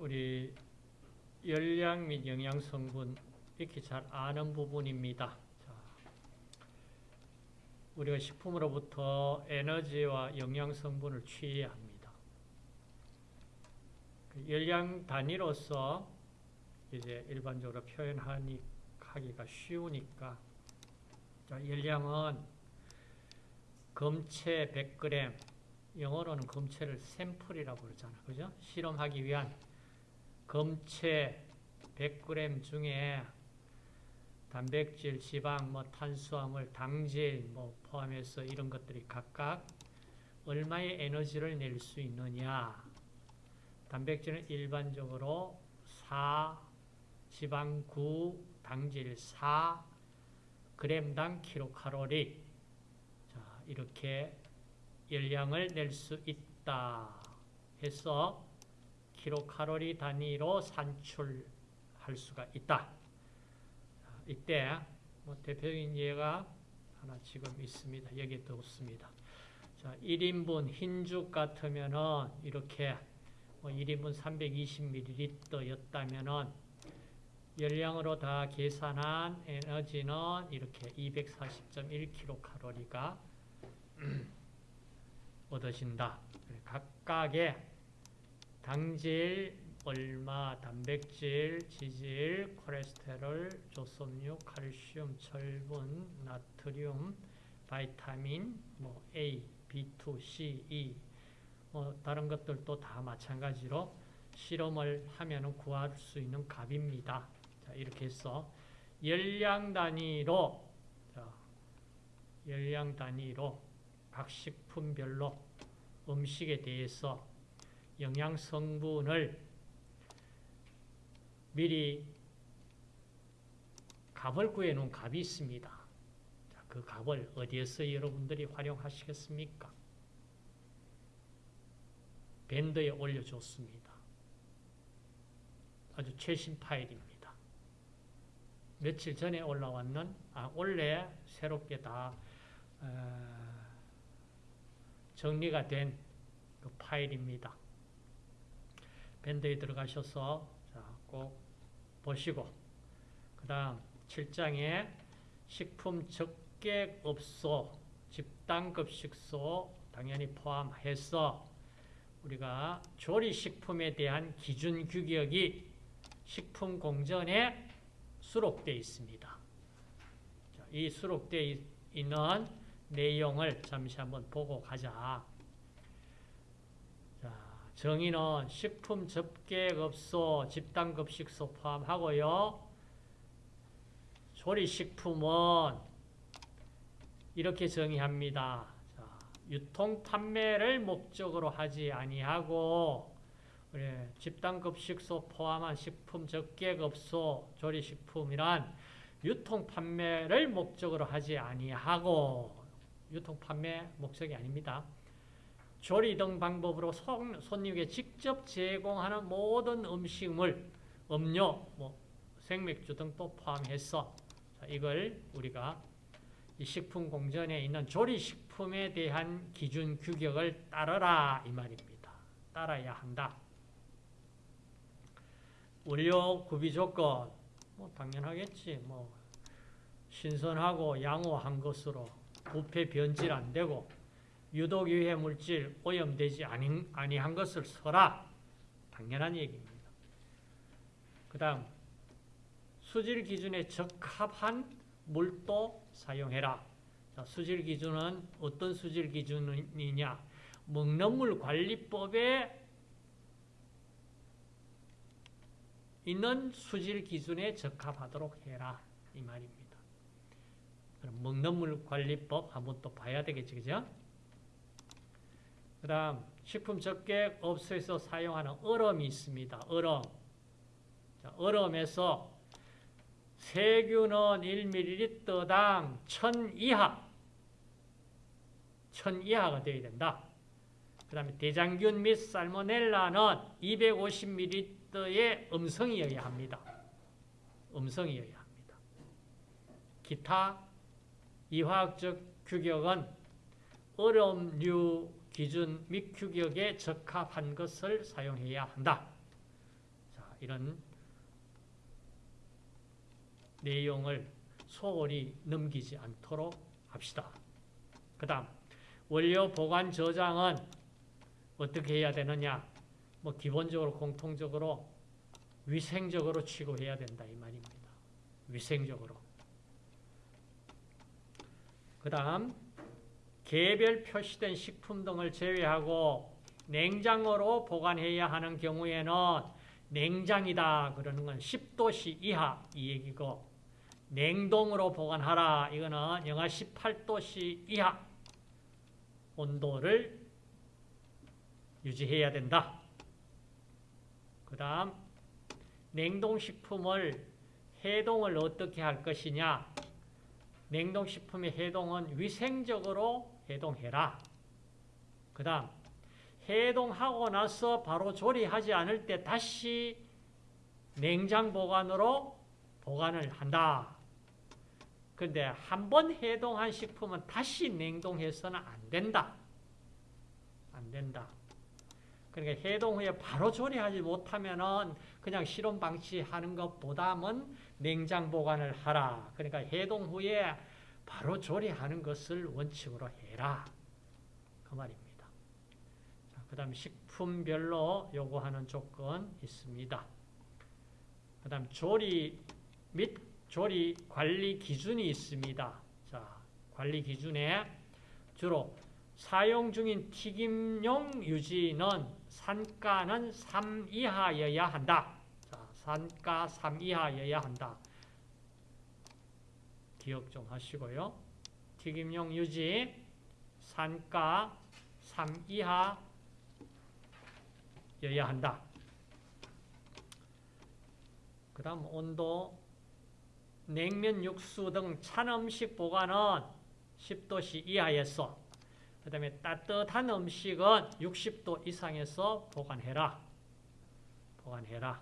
우리 열량 및 영양 성분 이렇게 잘 아는 부분입니다. 자, 우리가 식품으로부터 에너지와 영양 성분을 취해야 합니다. 그 열량 단위로서 이제 일반적으로 표현하기 하기가 쉬우니까 자, 열량은 검체 100g 영어로는 검체를 샘플이라고 그러잖아. 그죠? 실험하기 위한 검체 100g 중에 단백질, 지방, 뭐 탄수화물, 당질 뭐 포함해서 이런 것들이 각각 얼마의 에너지를 낼 수 있느냐. 단백질은 일반적으로 4, 지방 9, 당질 4, g당 킬로칼로리. 자, 이렇게 열량을 낼 수 있다 해서 킬로칼로리 단위로 산출할 수가 있다. 이때 뭐 대표적인 예가 하나 지금 있습니다. 여기에 뒀습니다. 자, 1인분 흰죽 같으면은 이렇게 뭐 1인분 320ml였다면은 열량으로 다 계산한 에너지는 이렇게 240.1kcal가 얻어진다. 각각의 당질, 얼마, 단백질, 지질, 콜레스테롤, 조섬유, 칼슘, 철분, 나트륨, 바이타민, 뭐 A, B2, C, E, 뭐 다른 것들도 다 마찬가지로 실험을 하면 구할 수 있는 값입니다. 자, 이렇게 해서 열량 단위로 자, 열량 단위로 각 식품별로 음식에 대해서 영양 성분을 미리 값을 구해놓은 값이 있습니다. 자, 그 값을 어디에서 여러분들이 활용하시겠습니까? 밴드에 올려줬습니다. 아주 최신 파일입니다. 며칠 전에 올라왔는, 아, 원래 새롭게 다, 어, 정리가 된 그 파일입니다. 밴드에 들어가셔서 자, 꼭 보시고 그 다음 7장에 식품 적객업소 집단급식소 당연히 포함해서 우리가 조리식품에 대한 기준 규격이 식품공전에 수록되어 있습니다. 이 수록되어 있는 내용을 잠시 한번 보고 가자. 자, 정의는 식품 접객업소, 집단급식소 포함하고요. 조리식품은 이렇게 정의합니다. 자, 유통 판매를 목적으로 하지 아니하고 그래, 집단급식소 포함한 식품 접객업소, 조리식품이란 유통 판매를 목적으로 하지 아니하고 유통 판매 목적이 아닙니다. 조리 등 방법으로 손님에게 직접 제공하는 모든 음식물, 음료, 뭐 생맥주 등도 포함해서 이걸 우리가 이 식품 공전에 있는 조리식품에 대한 기준 규격을 따르라 이 말입니다. 따라야 한다. 원료 구비 조건 뭐 당연하겠지. 뭐 신선하고 양호한 것으로 부패 변질 안 되고 유독 유해 물질 오염되지 아니한 것을 써라. 당연한 얘기입니다. 그 다음 수질 기준에 적합한 물도 사용해라. 자, 수질 기준은 어떤 수질 기준이냐? 먹는 물 관리법에 있는 수질 기준에 적합하도록 해라. 이 말입니다. 그럼 먹는 물 관리법 한번 또 봐야 되겠지, 그죠? 그 다음, 식품 적객 업소에서 사용하는 얼음이 있습니다. 얼음. 자, 얼음에서 세균은 1ml당 1000 이하, 1000 이하가 되어야 된다. 그 다음에 대장균 및 살모넬라는 250ml의 음성이어야 합니다. 음성이어야 합니다. 기타 이화학적 규격은 얼음류 기준 및 규격에 적합한 것을 사용해야 한다. 이런 내용을 소홀히 넘기지 않도록 합시다. 그 다음 원료 보관 저장은 어떻게 해야 되느냐 뭐 기본적으로 공통적으로 위생적으로 취급해야 된다 이 말입니다. 위생적으로. 그 다음 개별 표시된 식품 등을 제외하고 냉장고로 보관해야 하는 경우에는 냉장이다 그러는 건 10도씨 이하 이 얘기고 냉동으로 보관하라 이거는 영하 18도씨 이하 온도를 유지해야 된다. 그 다음 냉동식품을 해동을 어떻게 할 것이냐 냉동식품의 해동은 위생적으로 해동해라. 그 다음 해동하고 나서 바로 조리하지 않을 때 다시 냉장 보관으로 보관을 한다. 근데 한 번 해동한 식품은 다시 냉동해서는 안 된다. 안 된다. 그러니까 해동 후에 바로 조리하지 못하면은 그냥 실온 방치하는 것보다는 냉장 보관을 하라. 그러니까 해동 후에 바로 조리하는 것을 원칙으로 해라. 그 말입니다. 그 다음 식품별로 요구하는 조건 있습니다. 그 다음 조리 및 조리 관리 기준이 있습니다. 자, 관리 기준에 주로 사용 중인 튀김용 유지는 산가는 3 이하여야 한다. 자, 산가 3 이하여야 한다. 기억 좀 하시고요. 튀김용 유지 산가 3 이하여야 한다. 그 다음 온도 냉면, 육수 등 찬 음식 보관은 10도씨 이하에서 그 다음에 따뜻한 음식은 60도 이상에서 보관해라. 보관해라.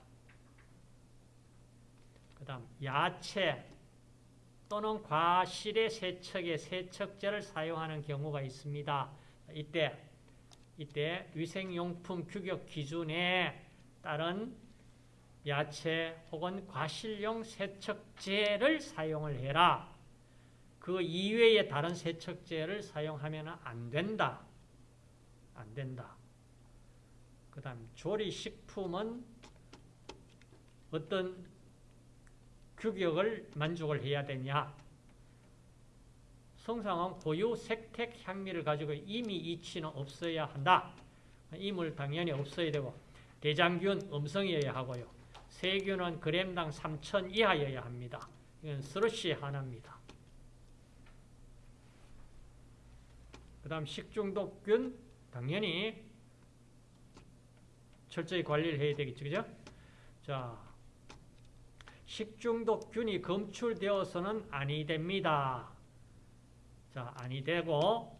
그 다음 야채 또는 과실의 세척에 세척제를 사용하는 경우가 있습니다. 이때 이때 위생용품 규격 기준에 따른 야채 혹은 과실용 세척제를 사용을 해라. 그 이외의 다른 세척제를 사용하면 안 된다. 안 된다. 그 다음 조리식품은 어떤 규격을 만족을 해야 되냐. 성상은 고유 색택 향미를 가지고 이미 이치는 없어야 한다. 이물 당연히 없어야 되고 대장균 음성이어야 하고요. 세균은 그램당 3천 이하여야 합니다. 이건 스러시 하나입니다. 그 다음 식중독균 당연히 철저히 관리를 해야 되겠죠. 그죠? 자, 식중독균이 검출되어서는 아니 됩니다. 자, 아니 되고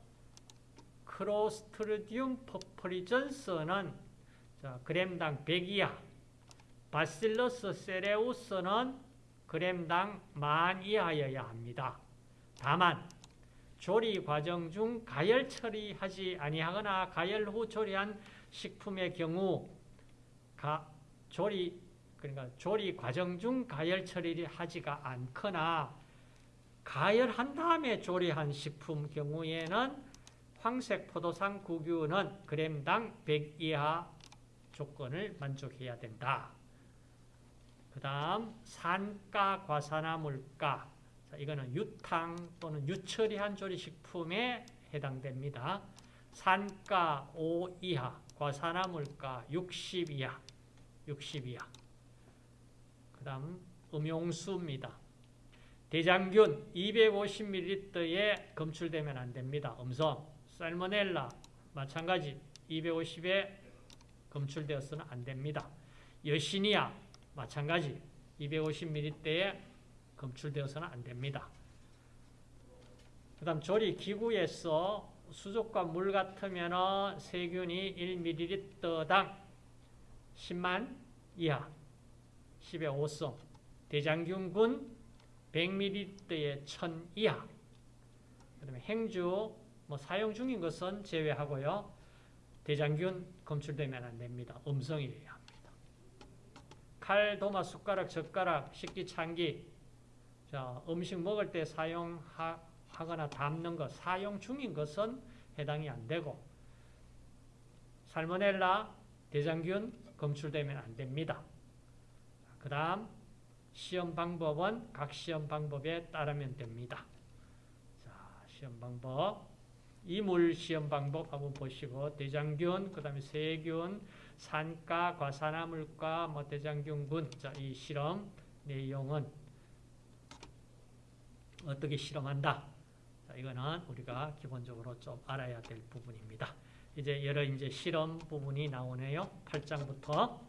크로스트리디움 퍼퍼리전스는 자, 그램당 100 이하 바실러스 세레우스는 그램당 만 이하여야 합니다. 다만 조리 과정 중 가열 처리하지 아니하거나 가열 후 조리한 식품의 경우 가, 조리 그러니까 조리 과정 중 가열 처리를 하지가 않거나 가열한 다음에 조리한 식품 경우에는 황색 포도상 구규는 그램당 100 이하 조건을 만족해야 된다. 그 다음 산가 과산화물가 자, 이거는 유탕 또는 유처리한 조리식품에 해당됩니다. 산가 5 이하, 과산화물가 60 이하, 60 이하. 그 다음 음용수입니다. 대장균 250ml에 검출되면 안 됩니다. 음성, 살모넬라 마찬가지 250에 검출되어서는 안 됩니다. 여시니아 마찬가지 250ml대에 검출되어서는 안 됩니다. 그 다음 조리 기구에서 수족과 물 같으면 세균이 1ml당 10만 이하 10의 5성 대장균군 100ml에 1000 이하 그 다음에 행주 뭐 사용 중인 것은 제외하고요. 대장균 검출되면 안 됩니다. 음성이에요. 칼, 도마, 숟가락, 젓가락, 식기, 찬기. 자, 음식 먹을 때 사용하거나 담는 것, 사용 중인 것은 해당이 안 되고, 살모넬라, 대장균 검출되면 안 됩니다. 그 다음, 시험 방법은 각 시험 방법에 따르면 됩니다. 자, 시험 방법. 이물 시험 방법 한번 보시고, 대장균, 그 다음에 세균, 산가, 과산화물과 뭐 대장균군. 자, 이 실험 내용은 어떻게 실험한다. 자, 이거는 우리가 기본적으로 좀 알아야 될 부분입니다. 이제 여러 이제 실험 부분이 나오네요. 8장부터.